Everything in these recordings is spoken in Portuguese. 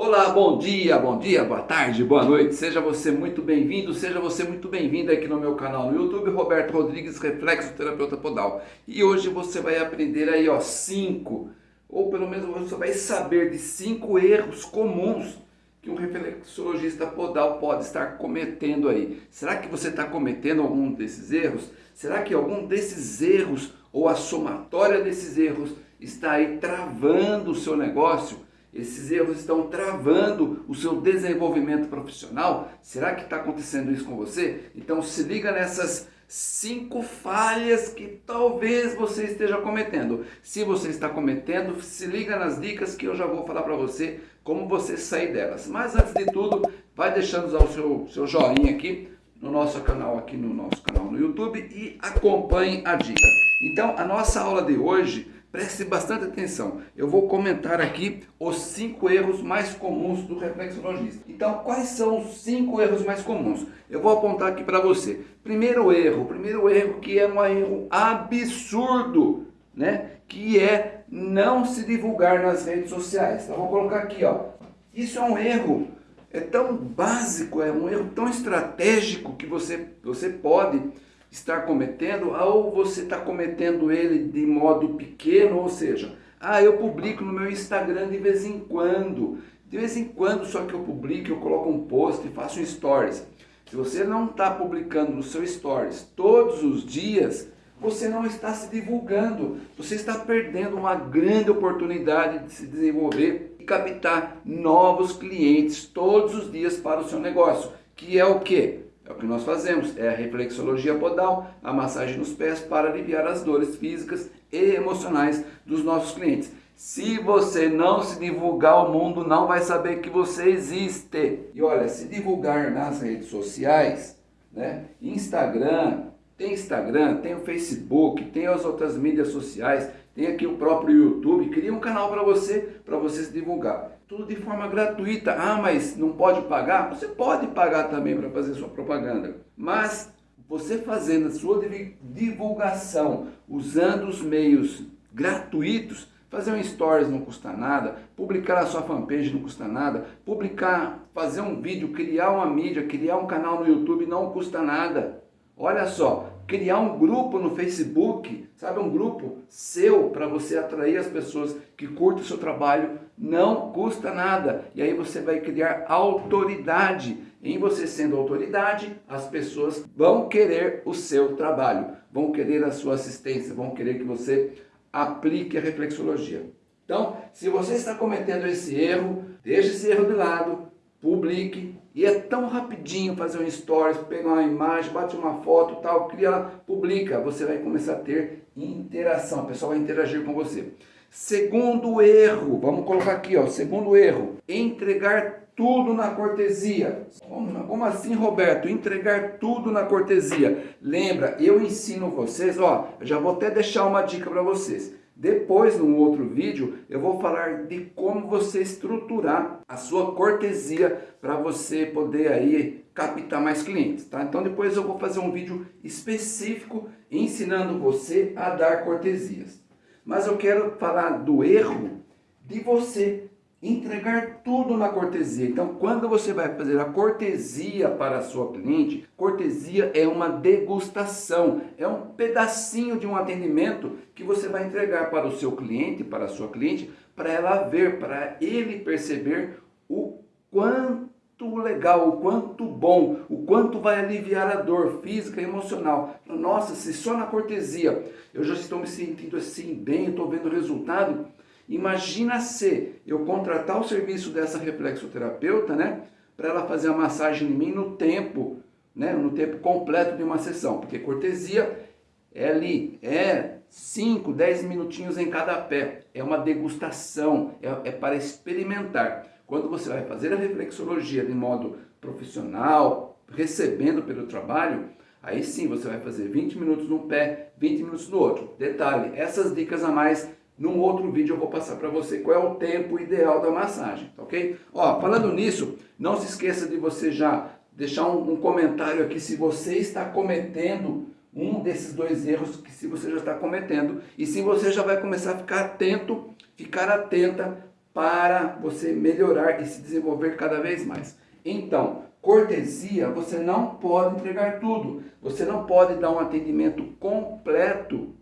Olá, bom dia, bom dia, boa tarde, boa noite, seja você muito bem-vindo, seja você muito bem-vinda aqui no meu canal no YouTube, Roberto Rodrigues, Reflexo Terapeuta Podal. E hoje você vai aprender aí, ó, cinco, ou pelo menos você vai saber de cinco erros comuns que um reflexologista podal pode estar cometendo aí. Será que você está cometendo algum desses erros? Será que algum desses erros ou a somatória desses erros está aí travando o seu negócio? Esses erros estão travando o seu desenvolvimento profissional? Será que está acontecendo isso com você? Então se liga nessas cinco falhas que talvez você esteja cometendo. Se você está cometendo, se liga nas dicas que eu já vou falar para você como você sair delas. Mas antes de tudo, vai deixando o seu, seu joinha aqui no nosso canal, aqui no nosso canal no YouTube e acompanhe a dica. Então a nossa aula de hoje Preste bastante atenção. Eu vou comentar aqui os cinco erros mais comuns do reflexologista. Então, quais são os cinco erros mais comuns? Eu vou apontar aqui para você. Primeiro erro, primeiro erro que é um erro absurdo, né? Que é não se divulgar nas redes sociais. Então, vou colocar aqui, ó. Isso é um erro é tão básico, é um erro tão estratégico que você, você pode estar cometendo, ou você está cometendo ele de modo pequeno, ou seja, ah, eu publico no meu Instagram de vez em quando, de vez em quando só que eu publico, eu coloco um post e faço um stories. Se você não está publicando no seu stories todos os dias, você não está se divulgando, você está perdendo uma grande oportunidade de se desenvolver e captar novos clientes todos os dias para o seu negócio, que é o que? É o que nós fazemos, é a reflexologia podal, a massagem nos pés para aliviar as dores físicas e emocionais dos nossos clientes. Se você não se divulgar, o mundo não vai saber que você existe. E olha, se divulgar nas redes sociais, né? Instagram, tem Instagram, tem o Facebook, tem as outras mídias sociais, tem aqui o próprio YouTube, cria um canal para você, para você se divulgar tudo de forma gratuita. Ah, mas não pode pagar? Você pode pagar também para fazer sua propaganda. Mas você fazendo a sua divulgação, usando os meios gratuitos, fazer um stories não custa nada, publicar na sua fanpage não custa nada, publicar, fazer um vídeo, criar uma mídia, criar um canal no YouTube não custa nada. Olha só, criar um grupo no Facebook, sabe, um grupo seu para você atrair as pessoas que curtem o seu trabalho, não custa nada. E aí você vai criar autoridade. Em você sendo autoridade, as pessoas vão querer o seu trabalho, vão querer a sua assistência, vão querer que você aplique a reflexologia. Então, se você está cometendo esse erro, deixe esse erro de lado, publique, e é tão rapidinho fazer um stories, pegar uma imagem, bate uma foto, tal, cria publica, você vai começar a ter interação, o pessoal vai interagir com você. Segundo erro, vamos colocar aqui, ó, segundo erro, entregar tudo na cortesia. Como, como assim, Roberto? Entregar tudo na cortesia. Lembra, eu ensino vocês, ó, já vou até deixar uma dica para vocês. Depois, num outro vídeo, eu vou falar de como você estruturar a sua cortesia para você poder aí captar mais clientes, tá? Então depois eu vou fazer um vídeo específico ensinando você a dar cortesias. Mas eu quero falar do erro de você entregar tudo na cortesia. Então, quando você vai fazer a cortesia para a sua cliente, cortesia é uma degustação, é um pedacinho de um atendimento que você vai entregar para o seu cliente, para a sua cliente, para ela ver, para ele perceber o quanto legal, o quanto bom, o quanto vai aliviar a dor física e emocional. Nossa, se só na cortesia eu já estou me sentindo assim bem, estou vendo o resultado, Imagina se eu contratar o serviço dessa reflexoterapeuta, né, para ela fazer a massagem em mim no tempo, né, no tempo completo de uma sessão, porque cortesia é ali, é 5, 10 minutinhos em cada pé, é uma degustação, é, é para experimentar. Quando você vai fazer a reflexologia de modo profissional, recebendo pelo trabalho, aí sim você vai fazer 20 minutos num pé, 20 minutos no outro. Detalhe, essas dicas a mais num outro vídeo eu vou passar para você qual é o tempo ideal da massagem, ok? Ó, falando nisso, não se esqueça de você já deixar um, um comentário aqui se você está cometendo um desses dois erros que se você já está cometendo e se você já vai começar a ficar atento, ficar atenta para você melhorar e se desenvolver cada vez mais. Então, cortesia, você não pode entregar tudo. Você não pode dar um atendimento completo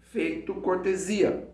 feito cortesia.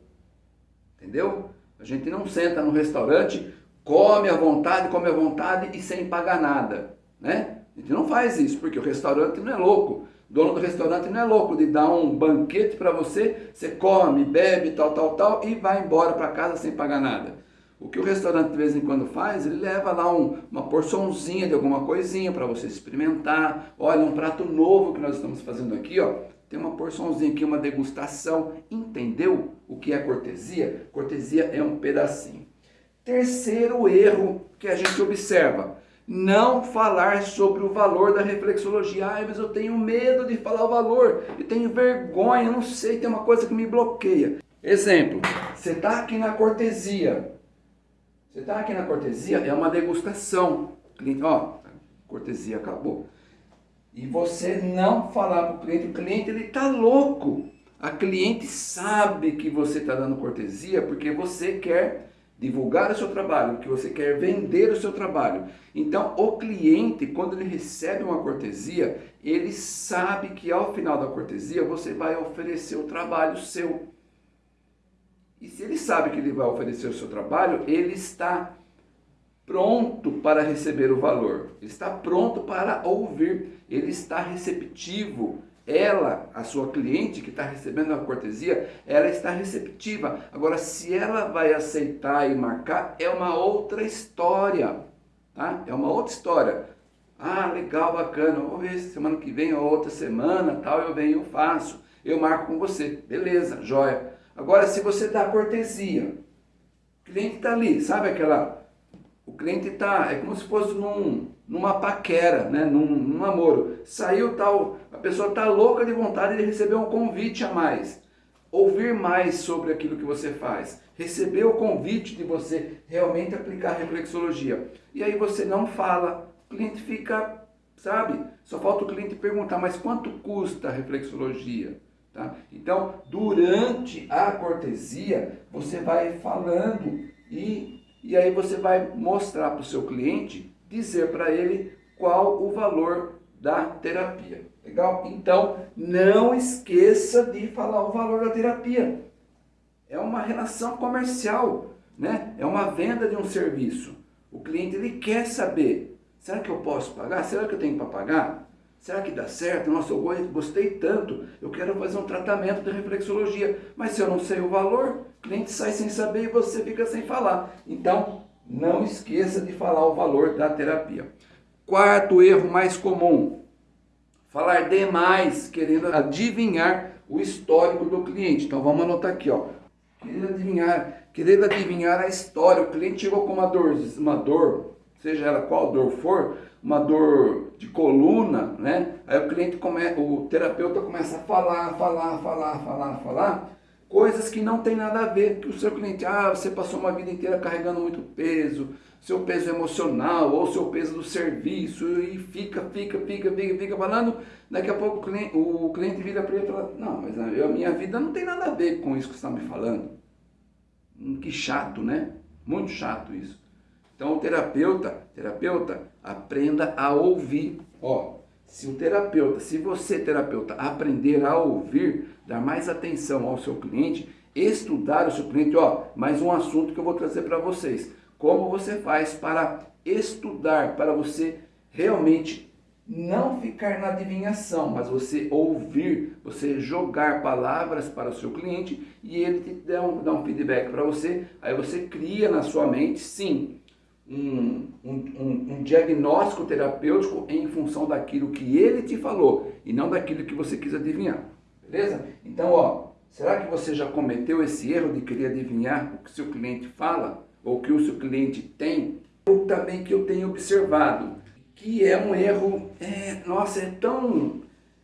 Entendeu? A gente não senta no restaurante, come à vontade, come à vontade e sem pagar nada, né? A gente não faz isso, porque o restaurante não é louco. O dono do restaurante não é louco de dar um banquete para você, você come, bebe, tal, tal, tal, e vai embora para casa sem pagar nada. O que o restaurante de vez em quando faz, ele leva lá um, uma porçãozinha de alguma coisinha para você experimentar. Olha, um prato novo que nós estamos fazendo aqui, ó. Tem uma porçãozinha aqui, uma degustação. Entendeu o que é cortesia? Cortesia é um pedacinho. Terceiro erro que a gente observa não falar sobre o valor da reflexologia. Ai, mas eu tenho medo de falar o valor, eu tenho vergonha, não sei, tem uma coisa que me bloqueia. Exemplo, você está aqui na cortesia, você está aqui na cortesia, é uma degustação. Ó, cortesia acabou. E você não falar para o cliente, o cliente ele está louco. A cliente sabe que você está dando cortesia porque você quer divulgar o seu trabalho, que você quer vender o seu trabalho. Então, o cliente, quando ele recebe uma cortesia, ele sabe que ao final da cortesia você vai oferecer o trabalho seu. E se ele sabe que ele vai oferecer o seu trabalho, ele está pronto para receber o valor. Ele está pronto para ouvir. Ele está receptivo ela, a sua cliente que está recebendo a cortesia, ela está receptiva. Agora, se ela vai aceitar e marcar, é uma outra história, tá? É uma outra história. Ah, legal, bacana, vou ver se semana que vem ou outra semana, tal, eu venho, eu faço, eu marco com você. Beleza, joia. Agora, se você dá cortesia, o cliente está ali, sabe aquela... O cliente está, é como se fosse num, numa paquera, né? num, num namoro. Saiu tal, a pessoa está louca de vontade de receber um convite a mais. Ouvir mais sobre aquilo que você faz. Receber o convite de você realmente aplicar reflexologia. E aí você não fala, o cliente fica, sabe? Só falta o cliente perguntar, mas quanto custa a reflexologia? Tá? Então, durante a cortesia, você vai falando e, e aí você vai mostrar para o seu cliente dizer para ele qual o valor da terapia. Legal? Então, não esqueça de falar o valor da terapia. É uma relação comercial, né? É uma venda de um serviço. O cliente ele quer saber, será que eu posso pagar? Será que eu tenho para pagar? Será que dá certo? Nossa, eu gostei tanto, eu quero fazer um tratamento de reflexologia, mas se eu não sei o valor, o cliente sai sem saber e você fica sem falar. Então, não esqueça de falar o valor da terapia. Quarto erro mais comum, falar demais, querendo adivinhar o histórico do cliente. Então vamos anotar aqui, ó. Querendo adivinhar, querendo adivinhar a história. O cliente chegou com uma dor, uma dor, seja ela qual dor for, uma dor de coluna, né? Aí o cliente começa, o terapeuta começa a falar, falar, falar, falar, falar coisas que não tem nada a ver, que o seu cliente, ah, você passou uma vida inteira carregando muito peso, seu peso emocional ou seu peso do serviço e fica, fica, fica, fica, fica falando, daqui a pouco o cliente, o cliente vira para ele e fala, não, mas a minha vida não tem nada a ver com isso que você está me falando. Hum, que chato, né? Muito chato isso. Então o terapeuta, terapeuta, aprenda a ouvir. Ó, se o terapeuta, se você terapeuta aprender a ouvir, dar mais atenção ao seu cliente, estudar o seu cliente, ó, mais um assunto que eu vou trazer para vocês. Como você faz para estudar, para você realmente não ficar na adivinhação, mas você ouvir, você jogar palavras para o seu cliente e ele te dá um, dá um feedback para você, aí você cria na sua mente, sim, um, um, um, diagnóstico terapêutico em função daquilo que ele te falou e não daquilo que você quis adivinhar. Beleza? Então, ó, será que você já cometeu esse erro de querer adivinhar o que seu cliente fala ou o que o seu cliente tem? Ou também que eu tenho observado, que é um erro, é, nossa, é tão...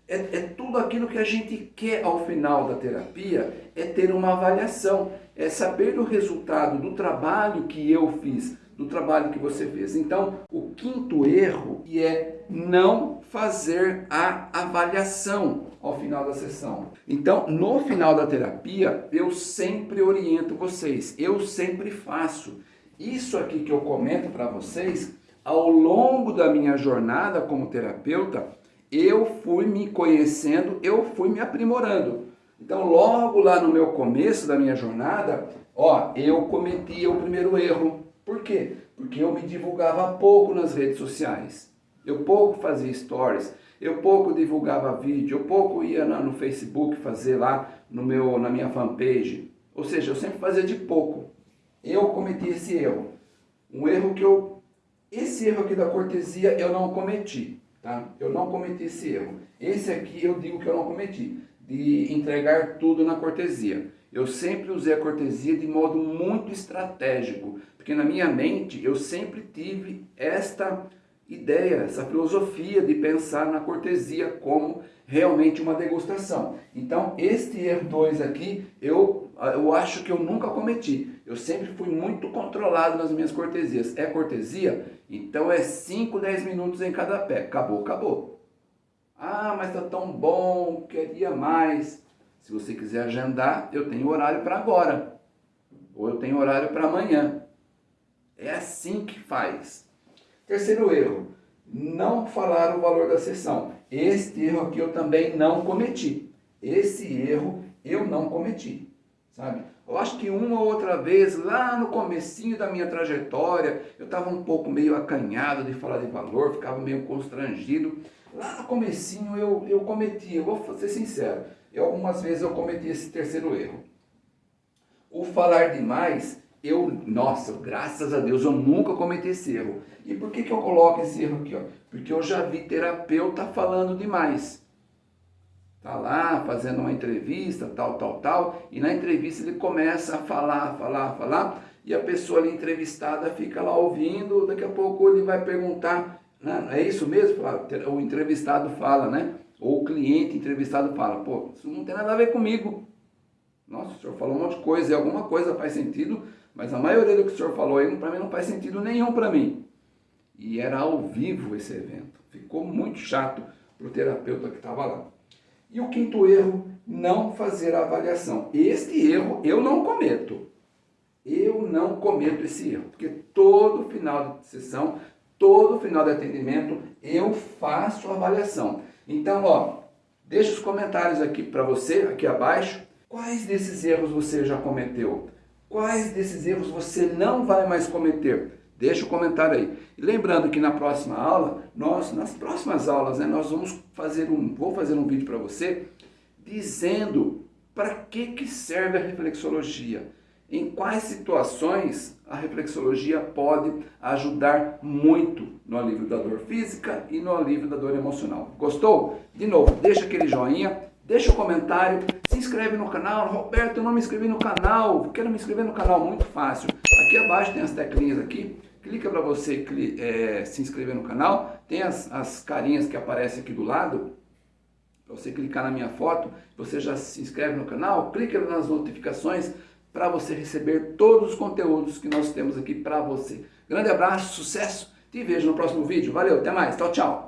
É, é tudo aquilo que a gente quer ao final da terapia, é ter uma avaliação, é saber o resultado do trabalho que eu fiz, do trabalho que você fez. Então, o quinto erro é não fazer a avaliação ao final da sessão. Então, no final da terapia, eu sempre oriento vocês, eu sempre faço. isso aqui que eu comento para vocês, ao longo da minha jornada como terapeuta, eu fui me conhecendo, eu fui me aprimorando. Então, logo lá no meu começo da minha jornada, ó, eu cometi o primeiro erro. Por quê? Porque eu me divulgava pouco nas redes sociais. Eu pouco fazia stories, eu pouco divulgava vídeo, eu pouco ia no Facebook fazer lá no meu, na minha fanpage. Ou seja, eu sempre fazia de pouco. Eu cometi esse erro. Um erro que eu... Esse erro aqui da cortesia eu não cometi, tá? Eu não cometi esse erro. Esse aqui eu digo que eu não cometi, de entregar tudo na cortesia. Eu sempre usei a cortesia de modo muito estratégico, porque na minha mente eu sempre tive esta ideia, essa filosofia de pensar na cortesia como realmente uma degustação. Então, este erro 2 aqui, eu, eu acho que eu nunca cometi. Eu sempre fui muito controlado nas minhas cortesias. É cortesia? Então é 5, 10 minutos em cada pé. Acabou, acabou. Ah, mas tá tão bom, queria mais. Se você quiser agendar, eu tenho horário para agora. Ou eu tenho horário para amanhã. É assim que faz. Terceiro erro, não falar o valor da sessão. Este erro aqui eu também não cometi. Esse erro eu não cometi, sabe? Eu acho que uma ou outra vez, lá no comecinho da minha trajetória, eu estava um pouco meio acanhado de falar de valor, ficava meio constrangido. Lá no comecinho eu, eu cometi, eu vou ser sincero, eu, algumas vezes eu cometi esse terceiro erro. O falar demais eu, nossa, graças a Deus, eu nunca cometi esse erro. E por que, que eu coloco esse erro aqui? Ó? Porque eu já vi terapeuta falando demais. Tá lá fazendo uma entrevista, tal, tal, tal, e na entrevista ele começa a falar, falar, falar, e a pessoa ali entrevistada fica lá ouvindo, daqui a pouco ele vai perguntar, né? é isso mesmo? O entrevistado fala, né? Ou o cliente entrevistado fala, pô, isso não tem nada a ver comigo. Nossa, o senhor falou um monte de coisa, e alguma coisa faz sentido, mas a maioria do que o senhor falou aí, para mim, não faz sentido nenhum para mim. E era ao vivo esse evento. Ficou muito chato para o terapeuta que estava lá. E o quinto erro, não fazer a avaliação. Este erro eu não cometo. Eu não cometo esse erro, porque todo final de sessão, todo final de atendimento, eu faço a avaliação. Então, ó, deixa os comentários aqui para você, aqui abaixo, quais desses erros você já cometeu? Quais desses erros você não vai mais cometer? Deixa o comentário aí. Lembrando que na próxima aula, nós, nas próximas aulas, né, nós vamos fazer um, vou fazer um vídeo para você dizendo para que, que serve a reflexologia. Em quais situações a reflexologia pode ajudar muito no alívio da dor física e no alívio da dor emocional. Gostou? De novo, deixa aquele joinha, deixa o um comentário, se inscreve no canal. Roberto, eu não me inscrevi no canal, quero me inscrever no canal, muito fácil. Aqui abaixo tem as teclinhas aqui, clica para você é, se inscrever no canal, tem as, as carinhas que aparecem aqui do lado, para você clicar na minha foto, você já se inscreve no canal, clica nas notificações para você receber todos os conteúdos que nós temos aqui para você. Grande abraço, sucesso, te vejo no próximo vídeo, valeu, até mais, tchau, tchau.